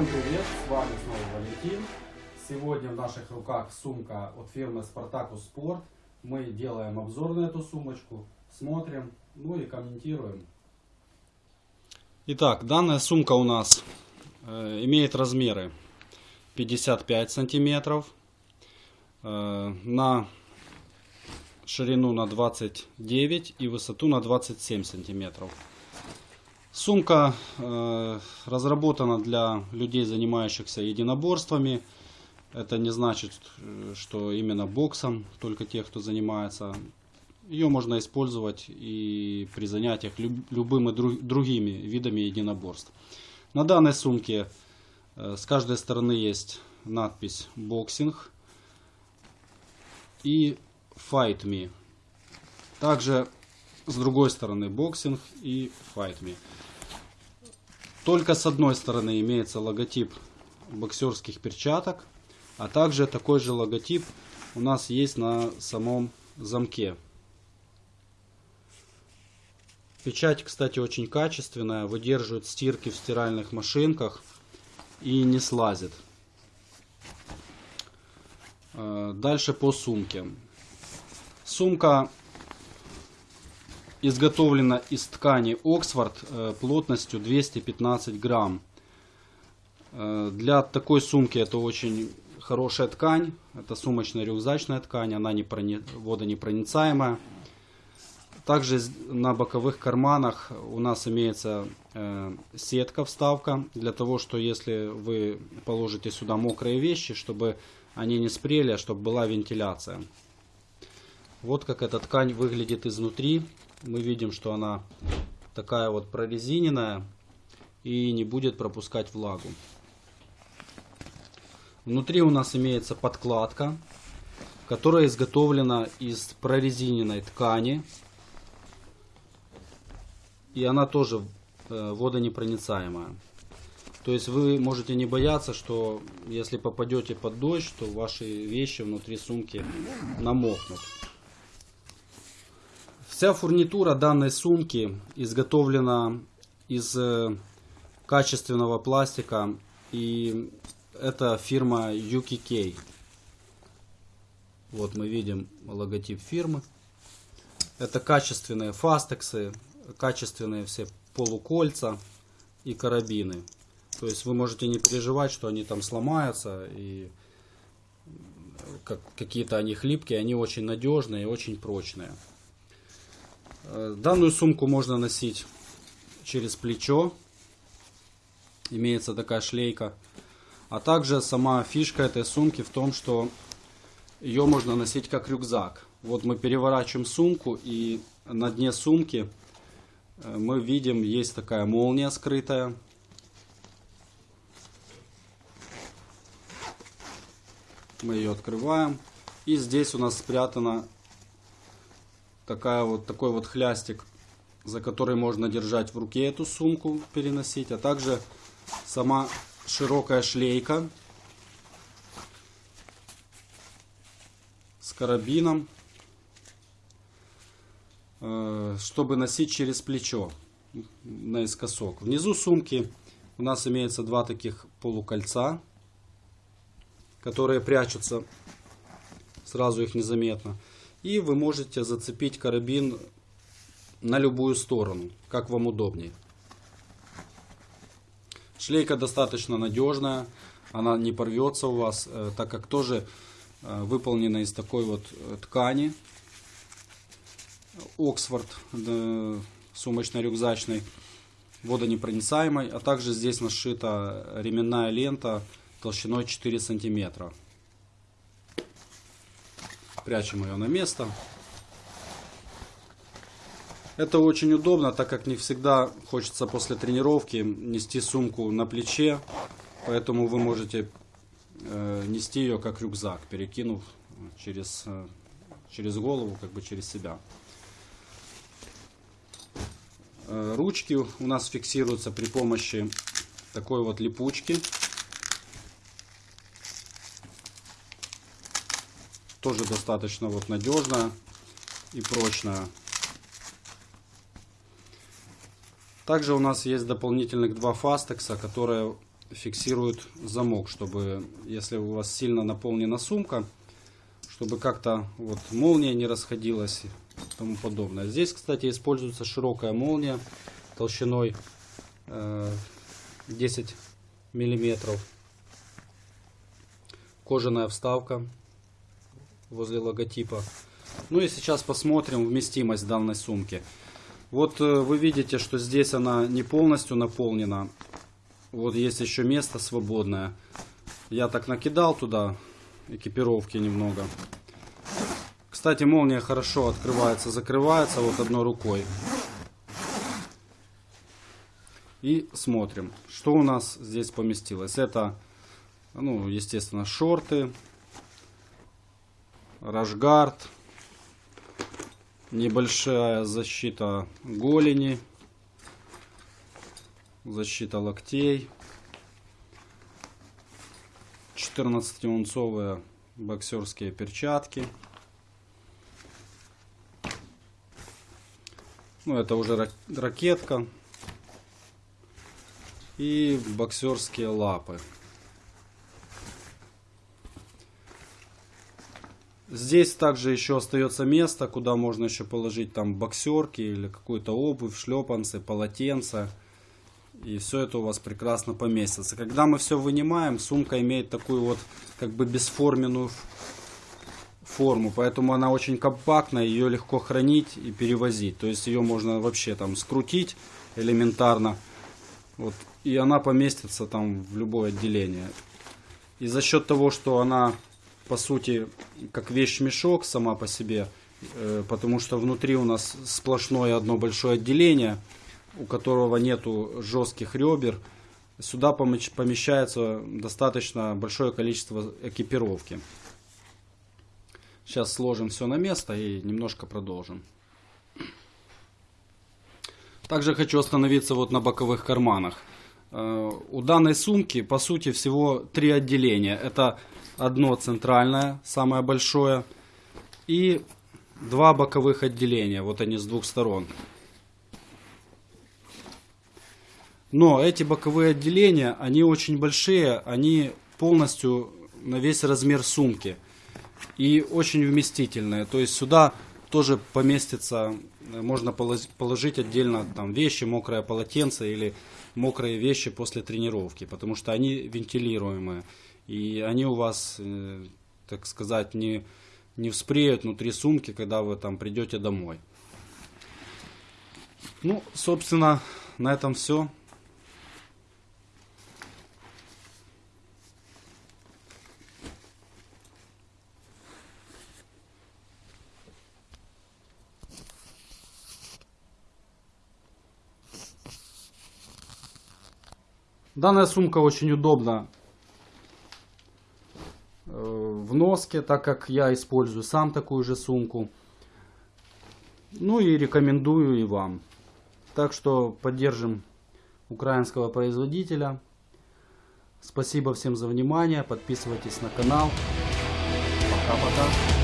Всем привет, с вами снова Валентин. Сегодня в наших руках сумка от фирмы Spartacus Sport. Мы делаем обзор на эту сумочку, смотрим, ну и комментируем. Итак, данная сумка у нас э, имеет размеры 55 сантиметров э, на ширину на 29 и высоту на 27 сантиметров. Сумка э, разработана для людей, занимающихся единоборствами. Это не значит, э, что именно боксом, только тех, кто занимается. Ее можно использовать и при занятиях люб, любыми друг, другими видами единоборств. На данной сумке э, с каждой стороны есть надпись «Boxing» и «Fight Me». Также с другой стороны «Boxing» и «Fight Me». Только с одной стороны имеется логотип боксерских перчаток, а также такой же логотип у нас есть на самом замке. Печать, кстати, очень качественная, выдерживает стирки в стиральных машинках и не слазит. Э, дальше по сумке. Сумка изготовлена из ткани Оксфорд э, плотностью 215 грамм. Э, для такой сумки это очень хорошая ткань. Это сумочная рюкзачная ткань, она не прони... водонепроницаемая. Также на боковых карманах у нас имеется э, сетка вставка для того, что если вы положите сюда мокрые вещи, чтобы они не спрели, а чтобы была вентиляция. Вот как эта ткань выглядит изнутри мы видим, что она такая вот прорезиненная и не будет пропускать влагу. Внутри у нас имеется подкладка, которая изготовлена из прорезиненной ткани. И она тоже э, водонепроницаемая. То есть вы можете не бояться, что если попадете под дождь, то ваши вещи внутри сумки намокнут. Вся фурнитура данной сумки изготовлена из э, качественного пластика и это фирма UKK. Вот мы видим логотип фирмы. Это качественные фастексы, качественные все полукольца и карабины. То есть вы можете не переживать, что они там сломаются и как, какие-то они хлипкие, они очень надежные и очень прочные. Э, данную сумку можно носить через плечо. Имеется такая шлейка. А также сама фишка этой сумки в том, что ее можно носить как рюкзак. Вот мы переворачиваем сумку и на дне сумки э, мы видим, есть такая молния скрытая. Мы ее открываем. И здесь у нас спрятана такая вот, такой вот хлястик, за который можно держать в руке эту сумку, переносить, а также сама широкая шлейка с карабином, э, чтобы носить через плечо наискосок. Внизу сумки у нас имеется два таких полукольца, которые прячутся, сразу их незаметно. И вы можете зацепить карабин на любую сторону, как вам удобнее. Шлейка достаточно надежная, она не порвется у вас, э, так как тоже э, выполнена из такой вот э, ткани. Оксфорд сумочно-рюкзачной, водонепроницаемой, а также здесь нашита ременная лента толщиной 4 сантиметра. Прячем ее на место. Это очень удобно, так как не всегда хочется после тренировки нести сумку на плече. Поэтому вы можете э, нести ее как рюкзак, перекинув через, э, через голову, как бы через себя. Э, ручки у нас фиксируются при помощи такой вот липучки. Тоже достаточно вот надежная и прочная. Также у нас есть дополнительных два фастекса, которые фиксирует замок, чтобы если у вас сильно наполнена сумка, чтобы как-то вот молния не расходилась и тому подобное. Здесь, кстати, используется широкая молния толщиной э, 10 миллиметров. Кожаная вставка возле логотипа. Ну и сейчас посмотрим вместимость данной сумки. Вот э, вы видите, что здесь она не полностью наполнена. Вот есть еще место свободное. Я так накидал туда экипировки немного. Кстати, молния хорошо открывается, закрывается вот одной рукой. И смотрим, что у нас здесь поместилось. Это, ну, естественно, шорты, рашгард, небольшая защита голени, защита локтей, 14-унцовые боксерские перчатки. Ну, это уже рак- ракетка. И боксерские лапы. Здесь также еще остается место, куда можно еще положить там боксерки или какую-то обувь, шлепанцы, полотенца. И все это у вас прекрасно поместится. Когда мы все вынимаем, сумка имеет такую вот как бы бесформенную форму, поэтому она очень компактная, ее легко хранить и перевозить. То есть ее можно вообще там скрутить элементарно, вот, и она поместится там в любое отделение. И за счет того, что она по сути как вещь-мешок сама по себе, э, потому что внутри у нас сплошное одно большое отделение, у которого нету жестких ребер, сюда помещ- помещается достаточно большое количество экипировки. Сейчас сложим все на место и немножко продолжим. Также хочу остановиться вот на боковых карманах. Э, У данной сумки, по сути, всего три отделения. Это одно центральное, самое большое, и два боковых отделения. Вот они с двух сторон. Но эти боковые отделения, они очень большие, они полностью на весь размер сумки. И очень вместительные. То есть сюда тоже поместится, можно полож- положить отдельно там вещи, мокрое полотенце или мокрые вещи после тренировки, потому что они вентилируемые. И они у вас, э, так сказать, не, не вспреют внутри сумки, когда вы там придете домой. Ну, собственно, на этом все. Данная сумка очень удобна в носке, так как я использую сам такую же сумку. Ну и рекомендую и вам. Так что поддержим украинского производителя. Спасибо всем за внимание. Подписывайтесь на канал. Пока-пока.